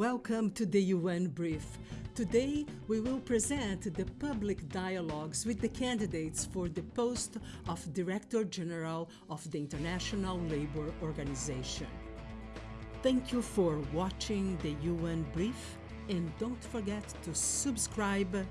Welcome to the UN Brief. Today, we will present the public dialogues with the candidates for the post of Director General of the International Labour Organization. Thank you for watching the UN Brief and don't forget to subscribe.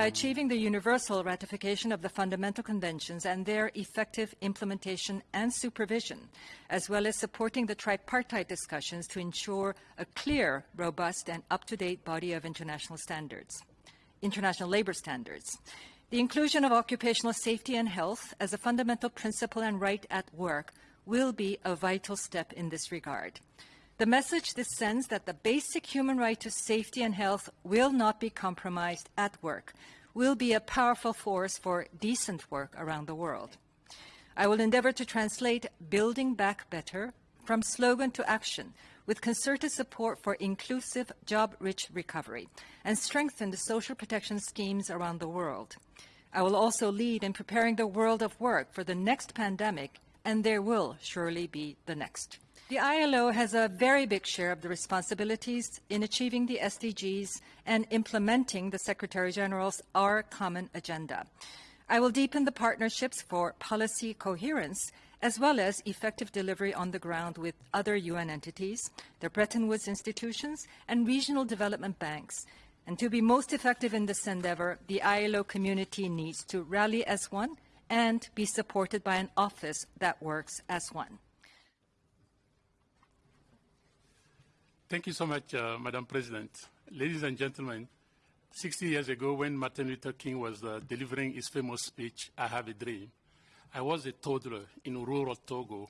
By achieving the universal ratification of the fundamental conventions and their effective implementation and supervision, as well as supporting the tripartite discussions to ensure a clear, robust, and up-to-date body of international standards, international labor standards. The inclusion of occupational safety and health as a fundamental principle and right at work will be a vital step in this regard. The message this sends that the basic human right to safety and health will not be compromised at work will be a powerful force for decent work around the world. I will endeavor to translate Building Back Better from slogan to action with concerted support for inclusive, job-rich recovery and strengthen the social protection schemes around the world. I will also lead in preparing the world of work for the next pandemic, and there will surely be the next. The ILO has a very big share of the responsibilities in achieving the SDGs and implementing the Secretary General's Our Common Agenda. I will deepen the partnerships for policy coherence as well as effective delivery on the ground with other UN entities, the Bretton Woods institutions, and regional development banks. And to be most effective in this endeavor, the ILO community needs to rally as one and be supported by an office that works as one. Thank you so much, uh, Madam President. Ladies and gentlemen, 60 years ago when Martin Luther King was uh, delivering his famous speech, I Have a Dream, I was a toddler in rural Togo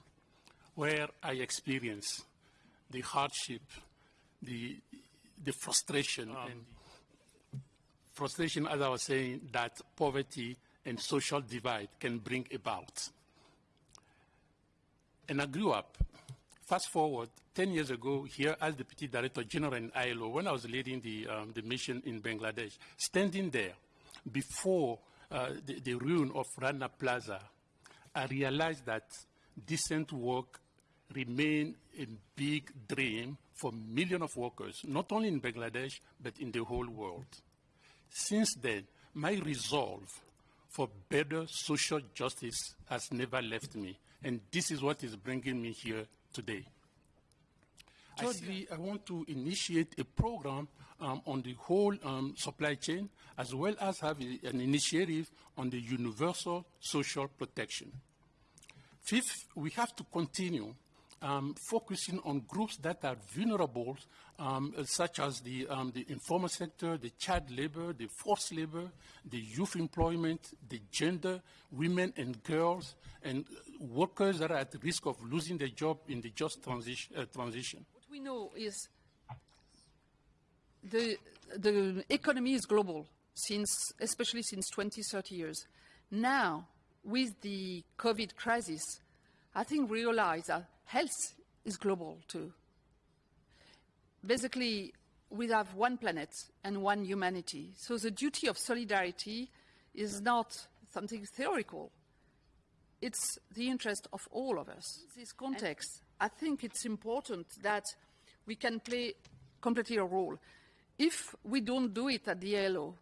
where I experienced the hardship, the, the frustration, um, and frustration, as I was saying, that poverty and social divide can bring about. And I grew up Fast forward 10 years ago, here as Deputy Director General in ILO, when I was leading the, um, the mission in Bangladesh, standing there before uh, the, the ruin of Rana Plaza, I realized that decent work remained a big dream for millions of workers, not only in Bangladesh, but in the whole world. Since then, my resolve for better social justice has never left me, and this is what is bringing me here today. Thirdly, I want to initiate a program um, on the whole um, supply chain, as well as have a, an initiative on the universal social protection. Fifth, we have to continue um, focusing on groups that are vulnerable, um, such as the, um, the informal sector, the child labor, the forced labor, the youth employment, the gender, women and girls, and workers that are at risk of losing their job in the just transition. Uh, transition. What we know is the, the economy is global, since, especially since 20, 30 years. Now, with the COVID crisis, I think we realize that health is global too. Basically, we have one planet and one humanity. So the duty of solidarity is not something theoretical. It's the interest of all of us. In this context, I think it's important that we can play completely a role. If we don't do it at the ILO,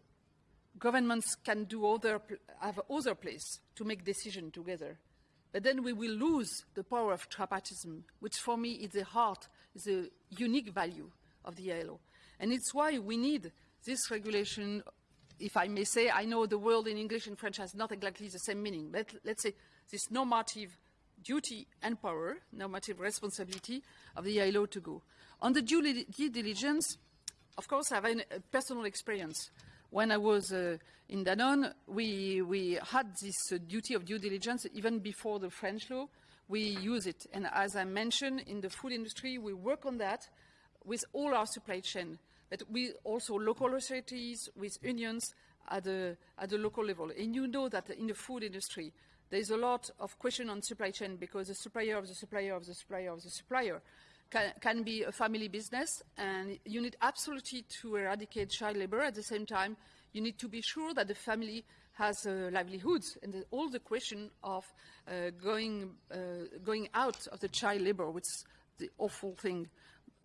governments can do other, have other place to make decisions together. But then we will lose the power of tripartism, which for me is the heart, is the unique value of the ILO. And it's why we need this regulation, if I may say, I know the word in English and French has not exactly the same meaning, but let's say this normative duty and power, normative responsibility of the ILO to go. On the due diligence, of course, I have a personal experience when I was uh, in Danone, we, we had this uh, duty of due diligence even before the French law. We use it. And as I mentioned, in the food industry, we work on that with all our supply chain, but we also local authorities, with unions at the, at the local level. And you know that in the food industry, there's a lot of question on supply chain because the supplier of the supplier of the supplier of the supplier can, can, be a family business, and you need absolutely to eradicate child labor. At the same time, you need to be sure that the family has uh, livelihoods and the, all the question of uh, going, uh, going out of the child labor, which is the awful thing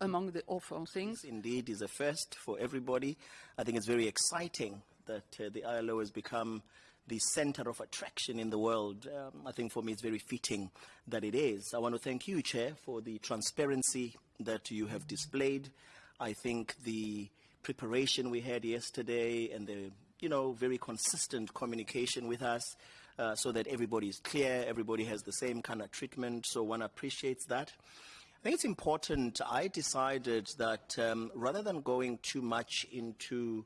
among the awful things. This indeed is a first for everybody. I think it's very exciting that uh, the ILO has become the center of attraction in the world. Um, I think for me it's very fitting that it is. I want to thank you, Chair, for the transparency that you have displayed. I think the preparation we had yesterday and the you know, very consistent communication with us uh, so that everybody is clear, everybody has the same kind of treatment, so one appreciates that. I think it's important, I decided that um, rather than going too much into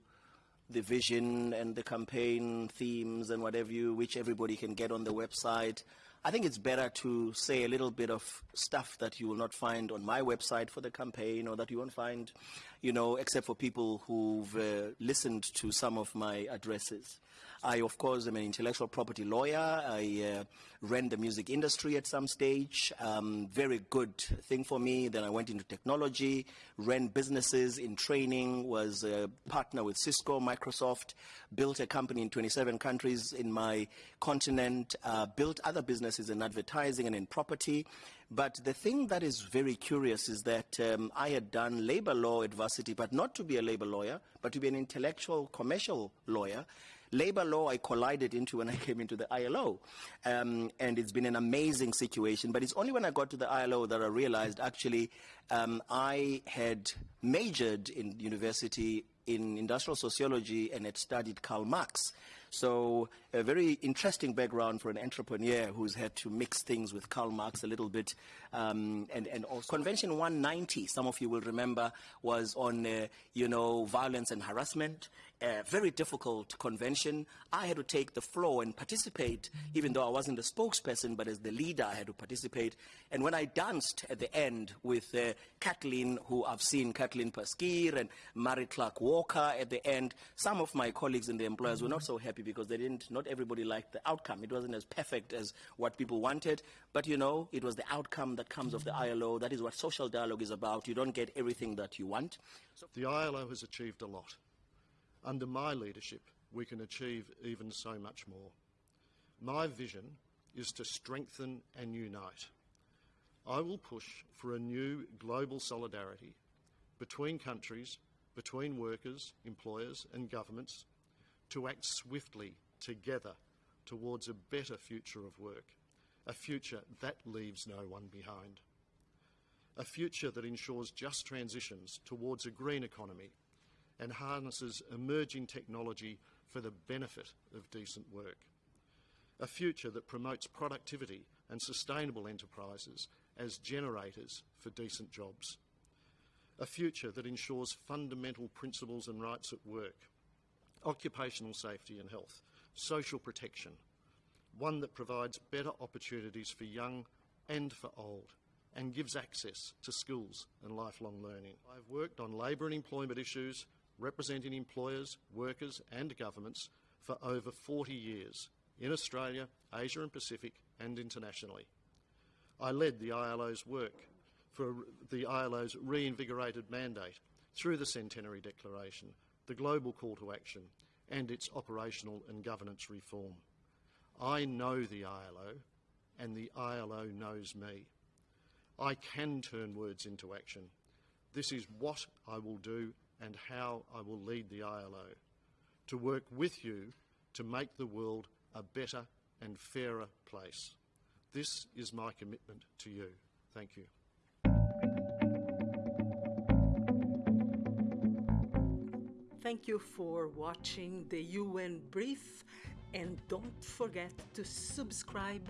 the vision and the campaign themes and whatever you, which everybody can get on the website, I think it's better to say a little bit of stuff that you will not find on my website for the campaign or that you won't find, you know, except for people who've uh, listened to some of my addresses. I, of course, am an intellectual property lawyer. I uh, ran the music industry at some stage. Um, very good thing for me. Then I went into technology, ran businesses in training, was a partner with Cisco, Microsoft, built a company in 27 countries in my continent, uh, built other businesses in advertising and in property. But the thing that is very curious is that um, I had done labor law at but not to be a labor lawyer, but to be an intellectual commercial lawyer. Labor law I collided into when I came into the ILO. Um, and it's been an amazing situation. But it's only when I got to the ILO that I realized actually um, I had majored in university in industrial sociology and had studied Karl Marx. So a very interesting background for an entrepreneur who's had to mix things with Karl Marx a little bit. Um, and, and also Convention 190, some of you will remember, was on, uh, you know, violence and harassment. A very difficult convention. I had to take the floor and participate, even though I wasn't the spokesperson, but as the leader, I had to participate. And when I danced at the end with uh, Kathleen, who I've seen, Kathleen Passchier and Mary Clarke Walker at the end, some of my colleagues and the employers were not so happy because they didn't, not everybody liked the outcome. It wasn't as perfect as what people wanted, but you know, it was the outcome that comes of the ILO. That is what social dialogue is about. You don't get everything that you want. So the ILO has achieved a lot. Under my leadership, we can achieve even so much more. My vision is to strengthen and unite. I will push for a new global solidarity between countries, between workers, employers and governments to act swiftly together towards a better future of work, a future that leaves no one behind, a future that ensures just transitions towards a green economy and harnesses emerging technology for the benefit of decent work. A future that promotes productivity and sustainable enterprises as generators for decent jobs. A future that ensures fundamental principles and rights at work, occupational safety and health, social protection, one that provides better opportunities for young and for old, and gives access to skills and lifelong learning. I've worked on labour and employment issues representing employers, workers and governments for over 40 years in Australia, Asia and Pacific and internationally. I led the ILO's work for the ILO's reinvigorated mandate through the Centenary Declaration, the Global Call to Action and its operational and governance reform. I know the ILO and the ILO knows me. I can turn words into action. This is what I will do and how I will lead the ILO, to work with you to make the world a better and fairer place. This is my commitment to you. Thank you. Thank you for watching the UN Brief and don't forget to subscribe.